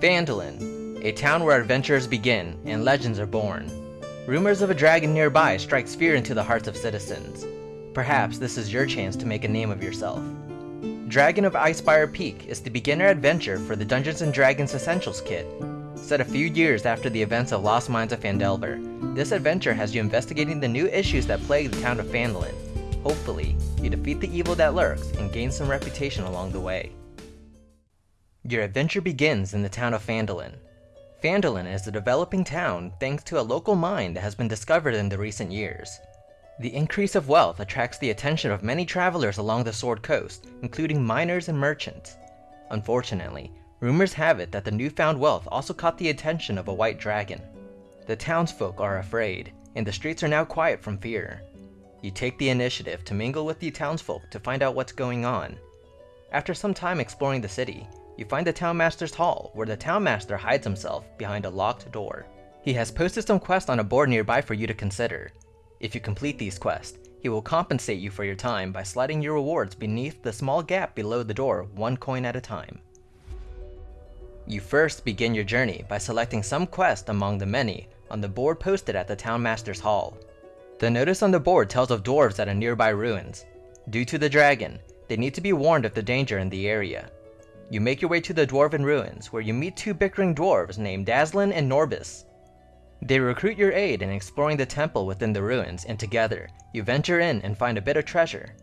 Phandalin, a town where adventures begin and legends are born. Rumors of a dragon nearby strikes fear into the hearts of citizens. Perhaps this is your chance to make a name of yourself. Dragon of Icespire Peak is the beginner adventure for the Dungeons & Dragons Essentials Kit. Set a few years after the events of Lost Mines of Phandelver, this adventure has you investigating the new issues that plague the town of Phandalin. Hopefully, you defeat the evil that lurks and gain some reputation along the way. Your adventure begins in the town of Phandalin. Phandalin is a developing town thanks to a local mine that has been discovered in the recent years. The increase of wealth attracts the attention of many travelers along the Sword Coast, including miners and merchants. Unfortunately, rumors have it that the newfound wealth also caught the attention of a white dragon. The townsfolk are afraid, and the streets are now quiet from fear. You take the initiative to mingle with the townsfolk to find out what's going on. After some time exploring the city, you find the Townmaster's Hall, where the Townmaster hides himself behind a locked door. He has posted some quests on a board nearby for you to consider. If you complete these quests, he will compensate you for your time by sliding your rewards beneath the small gap below the door one coin at a time. You first begin your journey by selecting some quest among the many on the board posted at the Townmaster's Hall. The notice on the board tells of dwarves at a nearby ruins. Due to the dragon, they need to be warned of the danger in the area. You make your way to the Dwarven Ruins, where you meet two bickering dwarves named Dazlyn and Norbus. They recruit your aid in exploring the temple within the ruins, and together, you venture in and find a bit of treasure.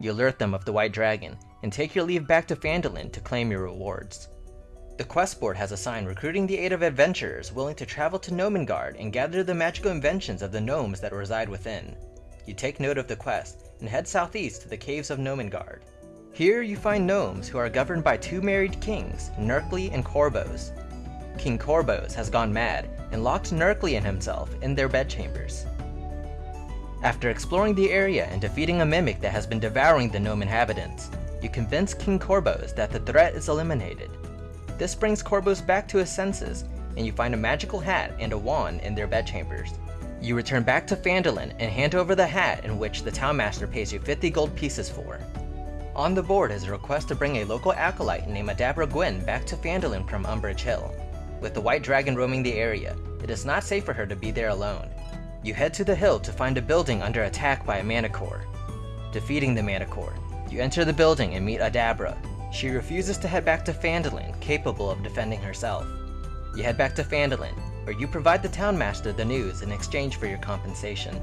You alert them of the White Dragon, and take your leave back to Phandalin to claim your rewards. The quest board has a sign recruiting the aid of adventurers willing to travel to Gnomengarde and gather the magical inventions of the gnomes that reside within. You take note of the quest, and head southeast to the caves of Gnomengarde. Here you find gnomes who are governed by two married kings, Gnerkli and Korboz. King Korboz has gone mad and locked Gnerkli and himself in their bedchambers. After exploring the area and defeating a mimic that has been devouring the gnome inhabitants, you convince King Korboz that the threat is eliminated. This brings Korboz back to his senses, and you find a magical hat and a wand in their bedchambers. You return back to Phandalin and hand over the hat in which the townmaster pays you 50 gold pieces for. On the board is a request to bring a local acolyte named Adabra Gwynn back to Phandalin from Umbrage Hill. With the White Dragon roaming the area, it is not safe for her to be there alone. You head to the hill to find a building under attack by a Manticore. Defeating the Manticore, you enter the building and meet Adabra. She refuses to head back to Phandalin, capable of defending herself. You head back to Phandalin, where you provide the Townmaster the news in exchange for your compensation.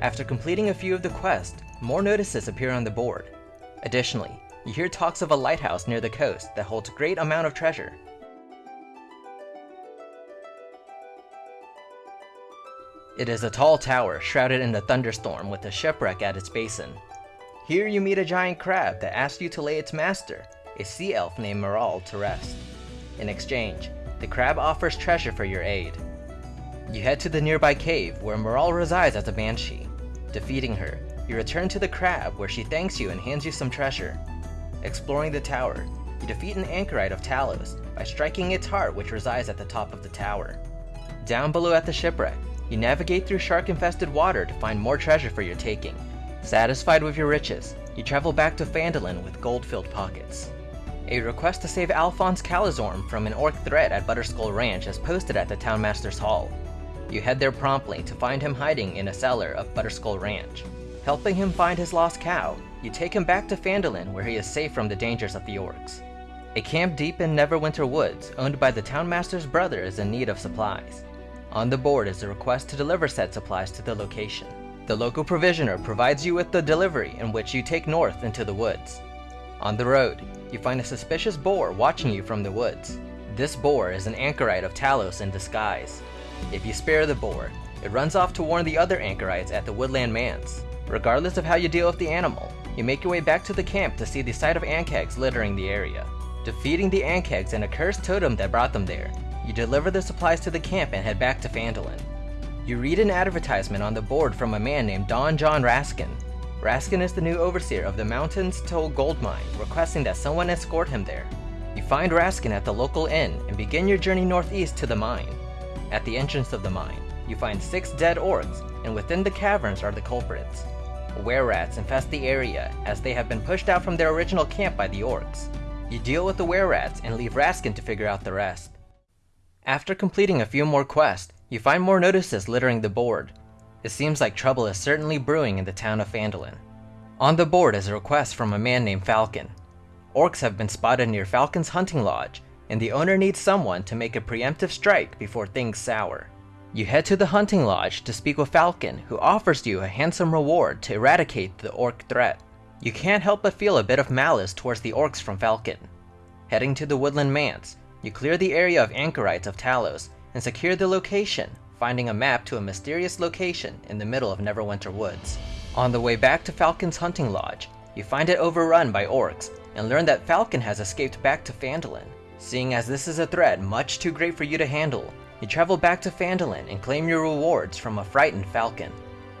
After completing a few of the quests, more notices appear on the board. Additionally, you hear talks of a lighthouse near the coast that holds a great amount of treasure. It is a tall tower shrouded in a thunderstorm with a shipwreck at its basin. Here you meet a giant crab that asks you to lay its master, a sea elf named Moral, to rest. In exchange, the crab offers treasure for your aid. You head to the nearby cave where Moral resides as a banshee. Defeating her, you return to the crab where she thanks you and hands you some treasure. Exploring the tower, you defeat an anchorite of Talos by striking its heart which resides at the top of the tower. Down below at the shipwreck, you navigate through shark-infested water to find more treasure for your taking. Satisfied with your riches, you travel back to Phandalin with gold-filled pockets. A request to save Alfonse Kalazorn from an orc threat at Butterskull Ranch is posted at the Townmaster's Hall. You head there promptly to find him hiding in a cellar of Butterskull Ranch. Helping him find his lost cow, you take him back to Phandalin where he is safe from the dangers of the orcs. A camp deep in Neverwinter Woods, owned by the Townmaster's brother, is in need of supplies. On the board is a request to deliver said supplies to the location. The local provisioner provides you with the delivery in which you take north into the woods. On the road, you find a suspicious boar watching you from the woods. This boar is an anchorite of Talos in disguise. If you spare the boar, it runs off to warn the other anchorites at the Woodland Manse. Regardless of how you deal with the animal, you make your way back to the camp to see the sight of Ankhegs littering the area. Defeating the Ankhegs and a cursed totem that brought them there, you deliver the supplies to the camp and head back to Phandalin. You read an advertisement on the board from a man named Don-Jon Raskin. Raskin is the new overseer of the Mountain's Toe Gold Mine, requesting that someone escort him there. You find Raskin at the local inn and begin your journey northeast to the mine. At the entrance of the mine, you find six dead orcs, and within the caverns are the culprits. Were rats infest the area as they have been pushed out from their original camp by the orcs. You deal with the were-rats and leave Raskin to figure out the rest. After completing a few more quests, you find more notices littering the board. It seems like trouble is certainly brewing in the town of Phandalin. On the board is a request from a man named Falcon. Orcs have been spotted near Falcon's hunting lodge, and the owner needs someone to make a preemptive strike before things sour. You head to the hunting lodge to speak with Falcon, who offers you a handsome reward to eradicate the orc threat. You can't help but feel a bit of malice towards the orcs from Falcon. Heading to the Woodland Manse, you clear the area of anchorites of Talos and secure the location, finding a map to a mysterious location in the middle of Neverwinter Woods. On the way back to Falcon's hunting lodge, you find it overrun by orcs and learn that Falcon has escaped back to Phandalin. Seeing as this is a threat much too great for you to handle, you travel back to Phandalin and claim your rewards from a frightened Falcon.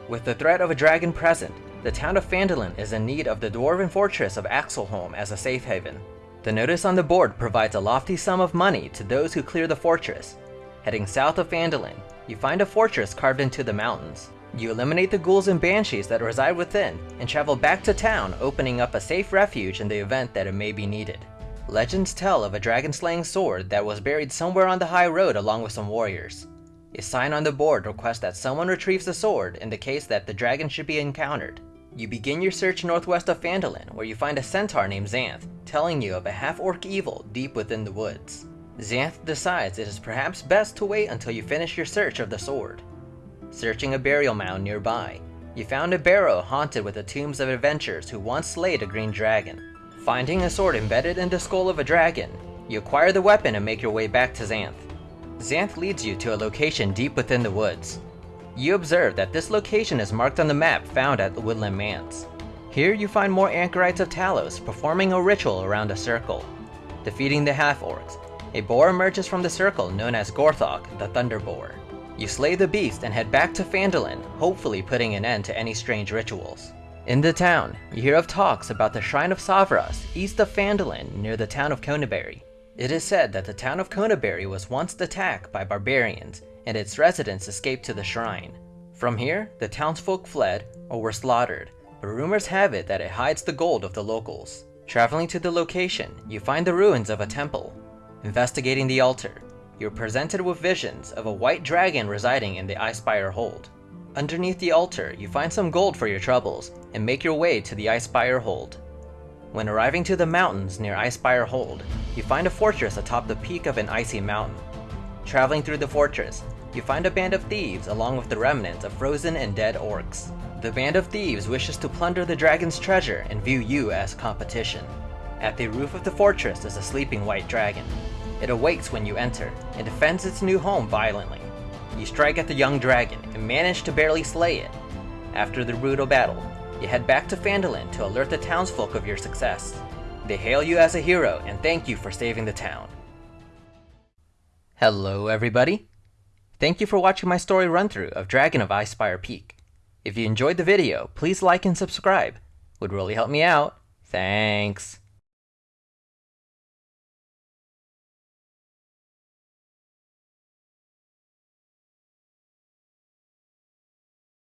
With the threat of a dragon present, the town of Phandalin is in need of the dwarven fortress of Axeholm as a safe haven. The notice on the board provides a lofty sum of money to those who clear the fortress. Heading south of Phandalin, you find a fortress carved into the mountains. You eliminate the ghouls and banshees that reside within and travel back to town opening up a safe refuge in the event that it may be needed. Legends tell of a dragon-slaying sword that was buried somewhere on the high road along with some warriors. A sign on the board requests that someone retrieves the sword in the case that the dragon should be encountered. You begin your search northwest of Phandalin, where you find a centaur named Xanth, telling you of a half-orc evil deep within the woods. Xanth decides it is perhaps best to wait until you finish your search of the sword. Searching a burial mound nearby, you found a barrow haunted with the tombs of adventurers who once slayed a green dragon. Finding a sword embedded in the skull of a dragon, you acquire the weapon and make your way back to Xanth. Xanth leads you to a location deep within the woods. You observe that this location is marked on the map found at the Woodland Manse. Here you find more Anchorites of Talos performing a ritual around a circle. Defeating the half-orcs, a boar emerges from the circle known as Gorthok, the Thunder Boar. You slay the beast and head back to Phandalin, hopefully putting an end to any strange rituals. In the town, you hear of talks about the Shrine of Savras, east of Phandalin, near the town of Conyberry. It is said that the town of Conyberry was once attacked by barbarians, and its residents escaped to the shrine. From here, the townsfolk fled or were slaughtered, but rumors have it that it hides the gold of the locals. Traveling to the location, you find the ruins of a temple. Investigating the altar, you're presented with visions of a white dragon residing in the Icespire Hold. Underneath the altar, you find some gold for your troubles, and make your way to the Icespire Hold. When arriving to the mountains near Icespire Hold, you find a fortress atop the peak of an icy mountain. Traveling through the fortress, you find a band of thieves along with the remnants of frozen and dead orcs. The band of thieves wishes to plunder the dragon's treasure and view you as competition. At the roof of the fortress is a sleeping white dragon. It awakes when you enter, and defends its new home violently. You strike at the young dragon and manage to barely slay it. After the brutal battle, you head back to Phandalin to alert the townsfolk of your success. They hail you as a hero and thank you for saving the town. Hello everybody! Thank you for watching my story run-through of Dragon of Icespire Peak. If you enjoyed the video, please like and subscribe. Would really help me out. Thanks.